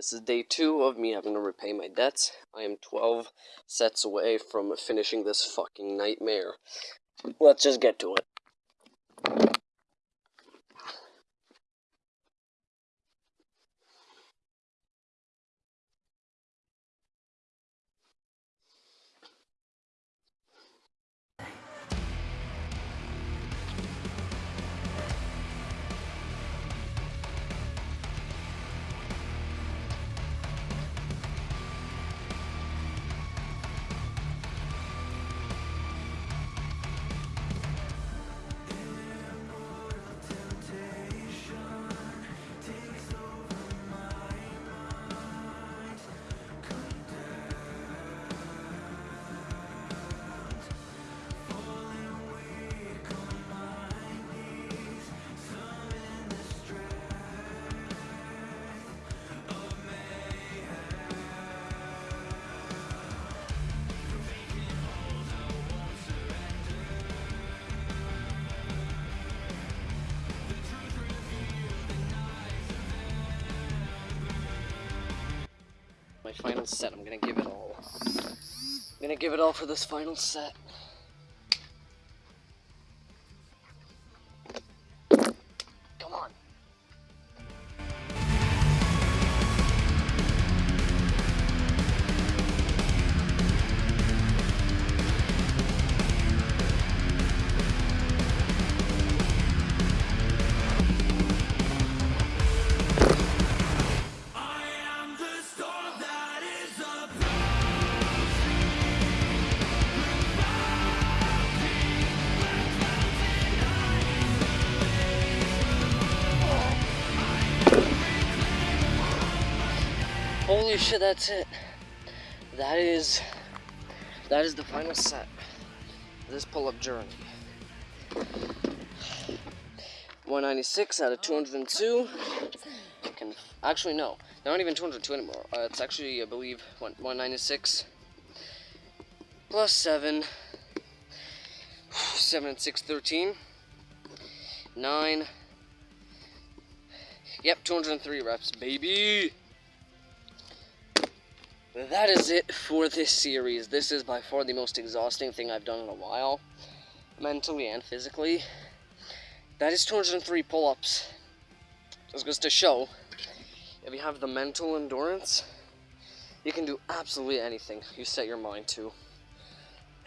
This is day two of me having to repay my debts. I am 12 sets away from finishing this fucking nightmare. Let's just get to it. My final set. I'm gonna give it all. I'm gonna give it all for this final set. Holy shit, that's it. That is that is the final set. of This pull-up journey. 196 out of 202. Can actually no, not even 202 anymore. Uh, it's actually I believe 196 plus seven. Seven and six, 13. Nine. Yep, 203 reps, baby. That is it for this series. This is by far the most exhausting thing I've done in a while, mentally and physically. That is 203 pull-ups. Just goes to show, if you have the mental endurance, you can do absolutely anything you set your mind to.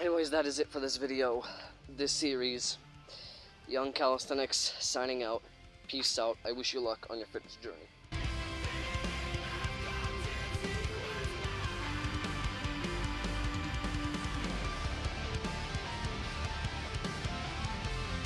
Anyways, that is it for this video, this series. Young Calisthenics signing out. Peace out. I wish you luck on your fitness journey.